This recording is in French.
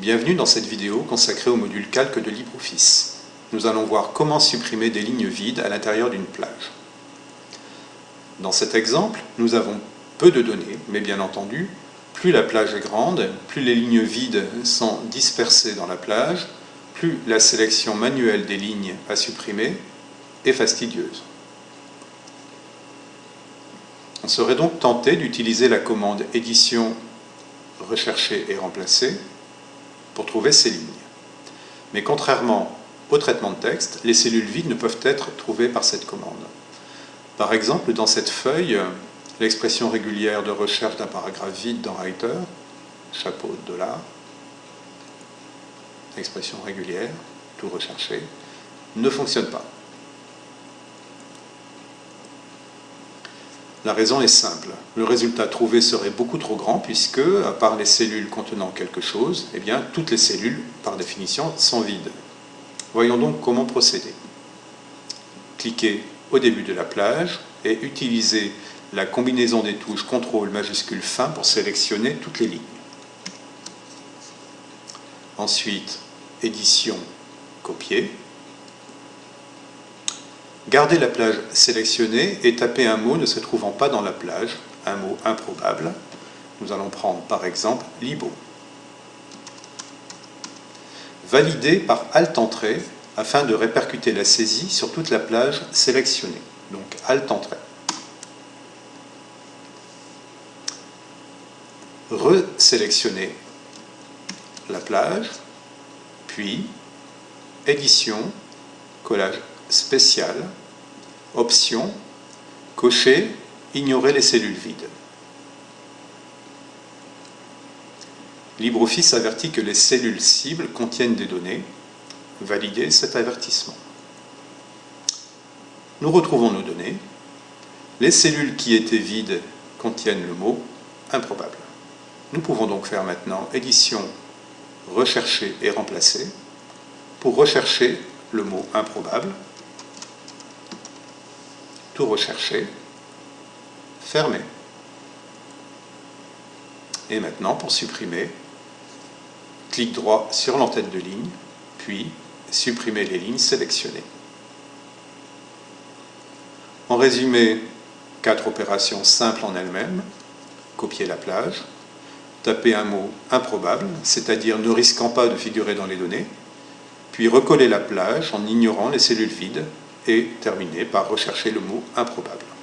Bienvenue dans cette vidéo consacrée au module calque de LibreOffice. Nous allons voir comment supprimer des lignes vides à l'intérieur d'une plage. Dans cet exemple, nous avons peu de données, mais bien entendu, plus la plage est grande, plus les lignes vides sont dispersées dans la plage, plus la sélection manuelle des lignes à supprimer est fastidieuse. On serait donc tenté d'utiliser la commande édition rechercher et remplacer pour trouver ces lignes. Mais contrairement au traitement de texte, les cellules vides ne peuvent être trouvées par cette commande. Par exemple, dans cette feuille, l'expression régulière de recherche d'un paragraphe vide dans Writer, chapeau de dollar, expression régulière, tout recherché, ne fonctionne pas. La raison est simple. Le résultat trouvé serait beaucoup trop grand puisque, à part les cellules contenant quelque chose, eh bien, toutes les cellules, par définition, sont vides. Voyons donc comment procéder. Cliquez au début de la plage et utilisez la combinaison des touches CTRL majuscule fin pour sélectionner toutes les lignes. Ensuite, édition, copier. Gardez la plage sélectionnée et tapez un mot ne se trouvant pas dans la plage, un mot improbable. Nous allons prendre par exemple Libo. Validez par Alt-Entrée afin de répercuter la saisie sur toute la plage sélectionnée. Donc Alt-Entrée. Resélectionnez la plage, puis Édition, collage spécial, option, cocher, ignorer les cellules vides. LibreOffice avertit que les cellules cibles contiennent des données. Validez cet avertissement. Nous retrouvons nos données. Les cellules qui étaient vides contiennent le mot improbable. Nous pouvons donc faire maintenant édition, rechercher et remplacer pour rechercher le mot improbable tout rechercher, fermer. Et maintenant, pour supprimer, clic droit sur l'entête de ligne, puis supprimer les lignes sélectionnées. En résumé, quatre opérations simples en elles-mêmes. Copier la plage, taper un mot improbable, c'est-à-dire ne risquant pas de figurer dans les données, puis recoller la plage en ignorant les cellules vides et terminer par rechercher le mot improbable.